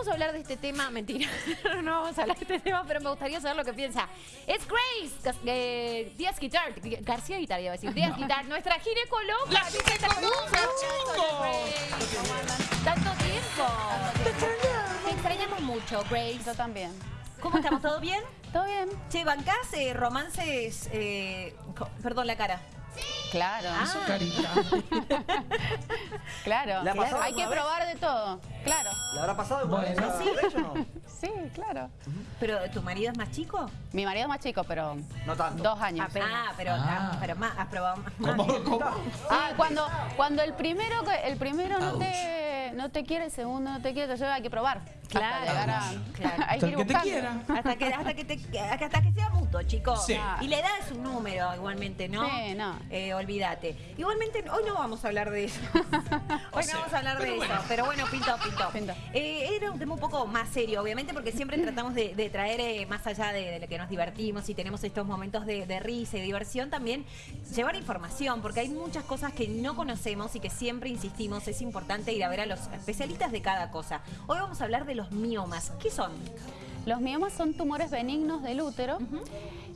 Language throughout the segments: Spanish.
vamos a hablar de este tema, mentira, no vamos a hablar de este tema, pero me gustaría saber lo que piensa. Es Grace eh, Díaz Guitar, García Guitar, iba a decir, Díaz Guitar, nuestra ginecóloga. ¡La ginecóloga, Tanto tiempo. Te extrañamos mucho, Grace. Yo también. ¿Cómo estamos? ¿Todo bien? ¿Todo bien? Che, ¿bancás eh, romances, eh, perdón, la cara? Claro. Su carita. Claro. ¿Le ha pasado Hay que vez? probar de todo. Claro. ¿Le habrá pasado Bueno. no? Sí, claro. ¿Pero tu marido es más chico? Mi marido es más chico, pero No tanto. dos años. Ah, pero, Ah. ah, pero más, has probado más. ¿Cómo? ¿Cómo? Ah, cuando, cuando el primero, el primero no te, no te quiere, el segundo no te quiere, te lleva, hay que probar. Claro. Claro. hay Hasta que el ir que te quiera. Hasta que, hasta que, te- hasta que sea mutuo, chicos. Sí. Y la edad es un número, igualmente, ¿no? Sí, no. Eh, olvídate. Igualmente, hoy no vamos a hablar de eso. hoy sea, no vamos a hablar de eso. Pero bueno, pinto, pinto. Pinto. Eh, era un tema un poco más serio, obviamente, porque siempre tratamos de, de traer, eh, más allá de, de lo que nos divertimos y tenemos estos momentos de, de risa y diversión, también llevar información, porque hay muchas cosas que no conocemos y que siempre insistimos, es importante ir a ver a los especialistas de cada cosa. Hoy vamos a hablar de los miomas. ¿Qué son? Los miomas son tumores benignos del útero.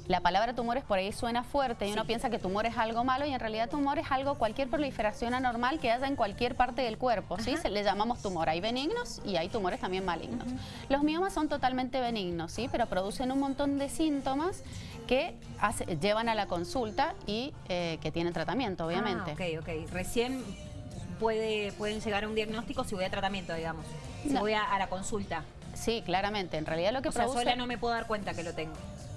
La palabra tumores por ahí suena fuerte y uno piensa que tumor es algo malo y en realidad tumor es algo, cualquier proliferación anormal que haya en cualquier parte del cuerpo, ¿sí? Se le llamamos tumor. Hay benignos y hay tumores también malignos. Los miomas son totalmente benignos, ¿sí? Pero producen un montón de síntomas que hace- llevan a la consulta y eh, que tienen tratamiento, obviamente. Ah, ok, ok. Recién puede, pueden llegar a un diagnóstico si voy a tratamiento, digamos. Si No. voy a, a la consulta. Sí, claramente. En realidad lo que O sea, produce... sola no me puedo dar cuenta que lo tengo.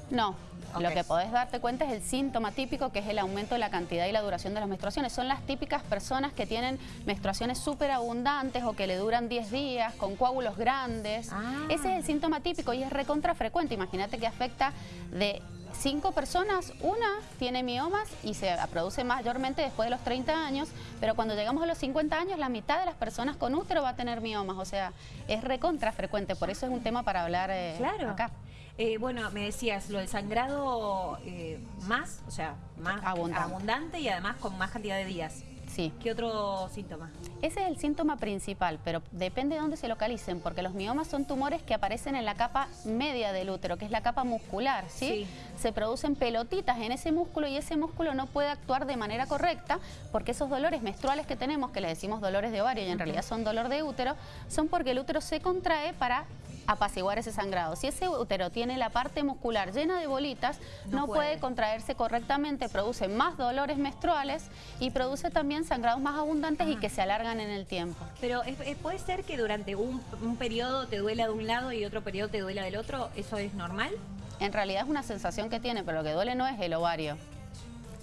No, lo que podés darte cuenta es el síntoma típico, que es el aumento de la cantidad y la duración de las menstruaciones. Son las típicas personas que tienen menstruaciones súper abundantes o que le duran 10 días, con coágulos grandes. Ah. Ese es el síntoma típico y es recontra frecuente. Imagínate que afecta de cinco personas, una tiene miomas y se produce mayormente después de los 30 años, pero cuando llegamos a los 50 años, la mitad de las personas con útero va a tener miomas. O sea, es recontra frecuente. Por eso es un tema para hablar eh, Claro. acá. Eh, bueno, me decías, lo del sangrado eh, más, o sea, más Abundante. abundante y además con más cantidad de días. Sí. ¿Qué otro síntoma? Ese es el síntoma principal, pero depende de dónde se localicen, porque los miomas son tumores que aparecen en la capa media del útero, que es la capa muscular, ¿sí? Sí. Se producen pelotitas en ese músculo y ese músculo no puede actuar de manera correcta porque esos dolores menstruales que tenemos, que le decimos dolores de ovario y en realidad son dolor de útero, son porque el útero se contrae para apaciguar ese sangrado. Si ese útero tiene la parte muscular llena de bolitas, No no, puede. puede contraerse correctamente, produce más dolores menstruales y produce también sangrados más abundantes y que se alargan en el tiempo. Pero es- es- puede ser que durante un, un periodo te duela de un lado y otro periodo te duela del otro, ¿eso es normal? En realidad es una sensación que tiene, pero lo que duele no es el ovario.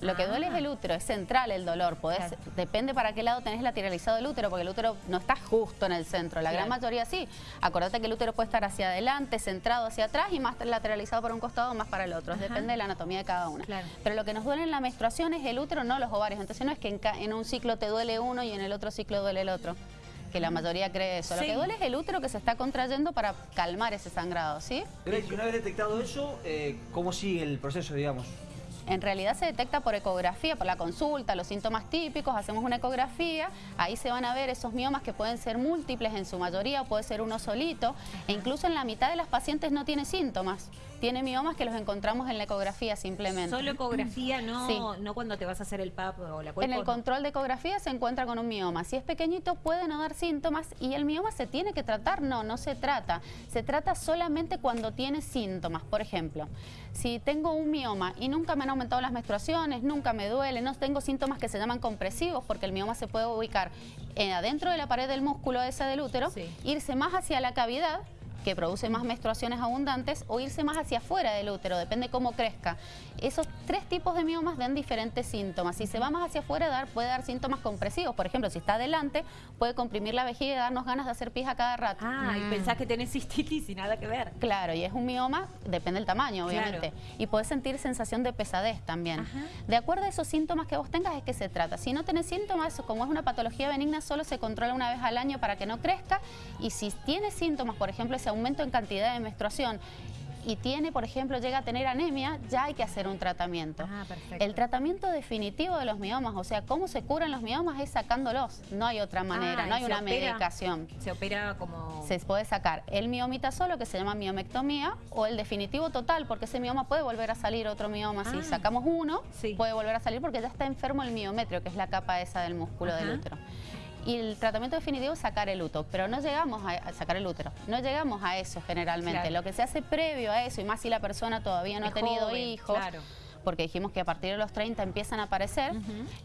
Lo que duele es el útero, es central el dolor. Podés, Claro. Depende para qué lado tenés lateralizado el útero, porque el útero no está justo en el centro. La gran mayoría sí. Acordate que el útero puede estar hacia adelante, centrado hacia atrás y más lateralizado para un costado o más para el otro. Ajá. Depende de la anatomía de cada una. Claro. Pero lo que nos duele en la menstruación es el útero, no los ovarios. Entonces no es que en, ca- en un ciclo te duele uno y en el otro ciclo duele el otro. Que la mayoría cree eso. Sí. Lo que duele es el útero que se está contrayendo para calmar ese sangrado, ¿sí? Grace, una vez detectado eso, eh, ¿cómo sigue el proceso, digamos? En realidad se detecta por ecografía, por la consulta, los síntomas típicos, hacemos una ecografía, ahí se van a ver esos miomas que pueden ser múltiples en su mayoría, o puede ser uno solito, e incluso en la mitad de las pacientes no tiene síntomas, tiene miomas que los encontramos en la ecografía simplemente. Solo ecografía, no, Sí. no cuando te vas a hacer el PAP o la En cuerpo. el control de ecografía se encuentra con un mioma. Si es pequeñito puede no dar síntomas y el mioma se tiene que tratar. No, no se trata. Se trata solamente cuando tiene síntomas. Por ejemplo, si tengo un mioma y nunca me han aumentado las menstruaciones, nunca me duele, no tengo síntomas que se llaman compresivos porque el mioma se puede ubicar eh, adentro de la pared del músculo ese del útero, Sí. irse más hacia la cavidad que produce más menstruaciones abundantes o irse más hacia afuera del útero, depende cómo crezca. Esos tres tipos de miomas dan diferentes síntomas. Si se va más hacia afuera, dar, puede dar síntomas compresivos. Por ejemplo, si está adelante, puede comprimir la vejiga y darnos ganas de hacer pis a cada rato. Ah, y pensás que tenés cistitis y nada que ver. Claro, y es un mioma, depende del tamaño, Claro. obviamente. Y puedes sentir sensación de pesadez también. Ajá. De acuerdo a esos síntomas que vos tengas, es que se trata. Si no tenés síntomas, como es una patología benigna, solo se controla una vez al año para que no crezca. Y si tienes síntomas, por ejemplo, ese aumento en cantidad de menstruación, y tiene, por ejemplo, llega a tener anemia, ya hay que hacer un tratamiento. Ah, perfecto. El tratamiento definitivo de los miomas, o sea, cómo se curan los miomas es sacándolos. No hay otra manera, Ah, no y hay una opera. medicación. Se opera como... Se puede sacar el miomita solo, que se llama miomectomía, o el definitivo total, porque ese mioma puede volver a salir otro mioma. Si Ah. sacamos uno, Sí. puede volver a salir porque ya está enfermo el miometrio, que es la capa esa del músculo Ajá. del útero. Y el tratamiento definitivo es sacar el útero, pero no llegamos a, a sacar el útero, no llegamos a eso generalmente. Claro. Lo que se hace previo a eso, y más si la persona todavía no Es ha tenido joven, hijos, claro. porque dijimos que a partir de los 30 empiezan a aparecer,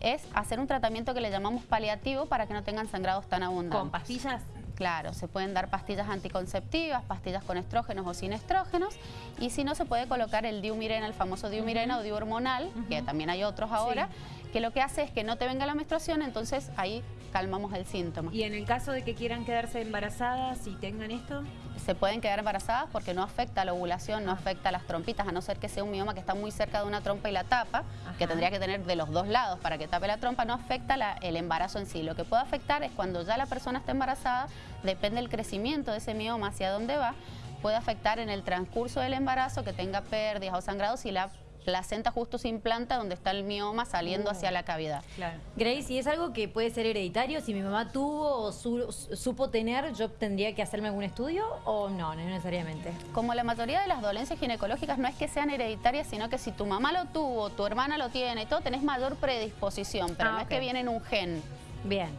es hacer un tratamiento que le llamamos paliativo para que no tengan sangrados tan abundantes. ¿Con pastillas? Claro, se pueden dar pastillas anticonceptivas, pastillas con estrógenos o sin estrógenos, y si no, se puede colocar el diumirena, el famoso diumirena o diuhormonal, que también hay otros ahora, que lo que hace es que no te venga la menstruación, entonces ahí calmamos el síntoma. Y en el caso de que quieran quedarse embarazadas y tengan esto, Se pueden quedar embarazadas porque no afecta la ovulación, no afecta a las trompitas, a no ser que sea un mioma que está muy cerca de una trompa y la tapa, que tendría que tener de los dos lados para que tape la trompa, no afecta la- el embarazo en sí. Lo que puede afectar es cuando ya la persona está embarazada, depende del crecimiento de ese mioma hacia dónde va, puede afectar en el transcurso del embarazo que tenga pérdidas o sangrados y la placenta justo se implanta donde está el mioma saliendo Uh. hacia la cavidad. claro. Grace, ¿y es algo que puede ser hereditario? Si mi mamá tuvo o su- supo tener, ¿yo tendría que hacerme algún estudio o no, no necesariamente? Como la mayoría de las dolencias ginecológicas no es que sean hereditarias, sino que si tu mamá lo tuvo, tu hermana lo tiene y todo, tenés mayor predisposición, pero Ah, no es que viene en un gen. Bien.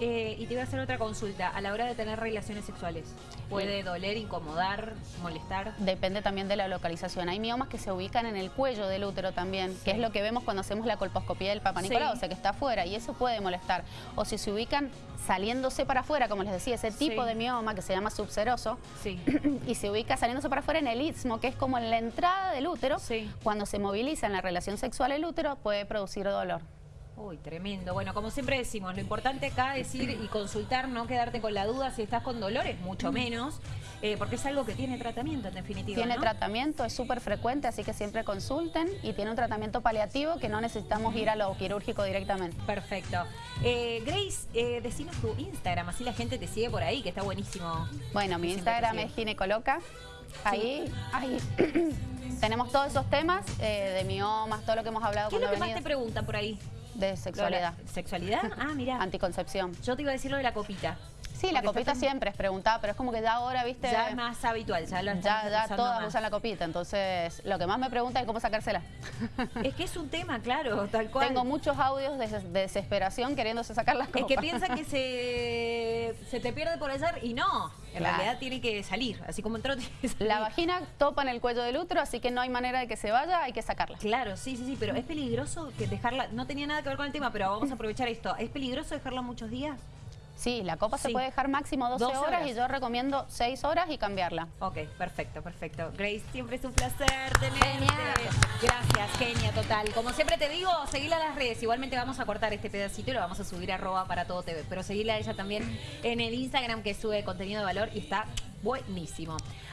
Eh, y te voy a hacer otra consulta. A la hora de tener relaciones sexuales, ¿puede doler, incomodar, molestar? Depende también de la localización. Hay miomas que se ubican en el cuello del útero también, que es lo que vemos cuando hacemos la colposcopía del Papa Sí. Nicolau, o sea que está afuera, y eso puede molestar. O si se ubican saliéndose para afuera, como les decía, ese tipo Sí. de mioma que se llama subseroso, Sí. y se ubica saliéndose para afuera en el istmo, que es como en la entrada del útero, Sí. cuando se moviliza en la relación sexual el útero, puede producir dolor. Uy, tremendo. Bueno, como siempre decimos, lo importante acá es ir y consultar, no quedarte con la duda si estás con dolores, mucho menos, eh, porque es algo que tiene tratamiento en definitiva. Tiene ¿no? tratamiento, es súper frecuente, así que siempre consulten y tiene un tratamiento paliativo que no necesitamos ir a lo quirúrgico directamente. Perfecto. Eh, Grace, eh, decinos tu Instagram, así la gente te sigue por ahí, que está buenísimo. Bueno, mi Instagram es ginecoloca. Ahí, ahí tenemos todos esos temas eh, de miomas, todo lo que hemos hablado ¿Qué es lo que más te preguntan por ahí? De sexualidad, ¿Sexualidad? Ah, mira. anticoncepción. Yo te iba a decir lo de la copita. Sí, la copita siempre es preguntada, pero es como que ya ahora, viste, Ya es más habitual, ya lo ya, ya todas más. usan la copita, entonces lo que más me preguntan es cómo sacársela. Es que es un tema, claro, tal cual. Tengo muchos audios de, des- de desesperación queriéndose sacar las Es copas. que piensan que se, se te pierde por allá y no. En Claro. realidad tiene que salir. Así como entró, tiene que salir. La vagina topa en el cuello del útero, así que no hay manera de que se vaya, hay que sacarla. Claro, sí, sí, sí, pero es peligroso que dejarla. No tenía nada que ver con el tema, pero vamos a aprovechar esto. ¿Es peligroso dejarla muchos días? Sí, la copa se puede dejar máximo 12, 12 horas, horas. y yo recomiendo 6 horas y cambiarla. Ok, perfecto, perfecto. Grace, siempre es un placer tenerte. Gracias, genia, total. Como siempre te digo, seguila en las redes. Igualmente vamos a cortar este pedacito y lo vamos a subir a arroba para todo TV. Pero seguila a ella también en el Instagram que sube contenido de valor y está buenísimo.